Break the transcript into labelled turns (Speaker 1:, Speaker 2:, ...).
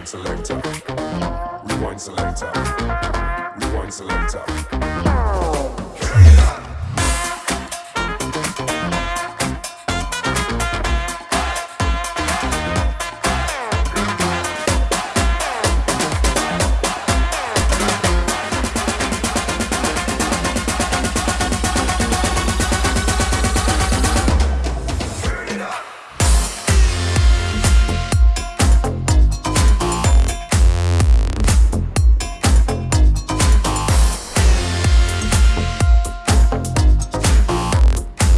Speaker 1: Rewind selector. Rewind selector. Rewind selector.